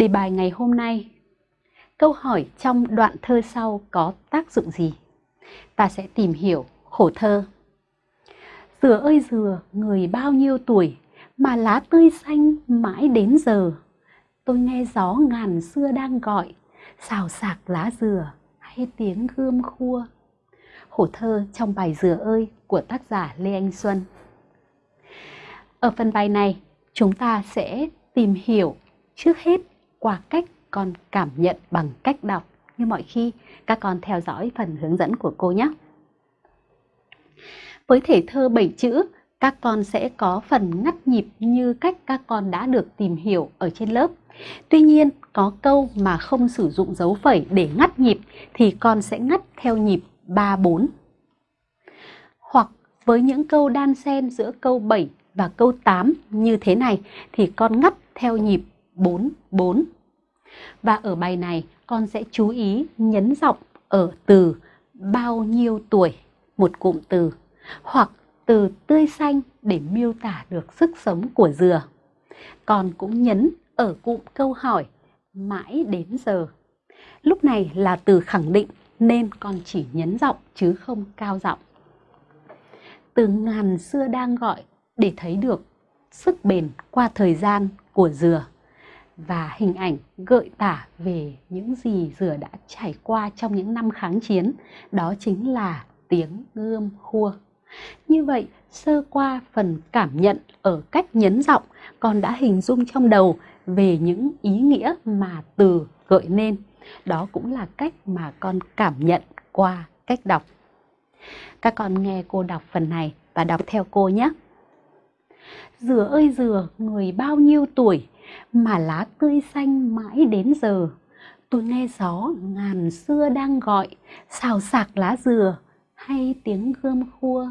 Đề bài ngày hôm nay Câu hỏi trong đoạn thơ sau có tác dụng gì? Ta sẽ tìm hiểu khổ thơ. Dừa ơi dừa, người bao nhiêu tuổi mà lá tươi xanh mãi đến giờ. Tôi nghe gió ngàn xưa đang gọi, xào xạc lá dừa hay tiếng gươm khua. Khổ thơ trong bài Dừa ơi của tác giả Lê Anh Xuân. Ở phần bài này, chúng ta sẽ tìm hiểu trước hết qua cách con cảm nhận bằng cách đọc như mọi khi các con theo dõi phần hướng dẫn của cô nhé. Với thể thơ 7 chữ, các con sẽ có phần ngắt nhịp như cách các con đã được tìm hiểu ở trên lớp. Tuy nhiên, có câu mà không sử dụng dấu phẩy để ngắt nhịp thì con sẽ ngắt theo nhịp 3-4. Hoặc với những câu đan xen giữa câu 7 và câu 8 như thế này thì con ngắt theo nhịp 4-4. Và ở bài này con sẽ chú ý nhấn giọng ở từ bao nhiêu tuổi, một cụm từ, hoặc từ tươi xanh để miêu tả được sức sống của dừa. Con cũng nhấn ở cụm câu hỏi mãi đến giờ. Lúc này là từ khẳng định nên con chỉ nhấn giọng chứ không cao giọng. Từ ngàn xưa đang gọi để thấy được sức bền qua thời gian của dừa và hình ảnh gợi tả về những gì dừa đã trải qua trong những năm kháng chiến, đó chính là tiếng gươm khua. Như vậy, sơ qua phần cảm nhận ở cách nhấn giọng, con đã hình dung trong đầu về những ý nghĩa mà từ gợi nên. Đó cũng là cách mà con cảm nhận qua cách đọc. Các con nghe cô đọc phần này và đọc theo cô nhé. Dừa ơi dừa, người bao nhiêu tuổi mà lá tươi xanh mãi đến giờ. Tôi nghe gió ngàn xưa đang gọi, xào xạc lá dừa hay tiếng gươm khua.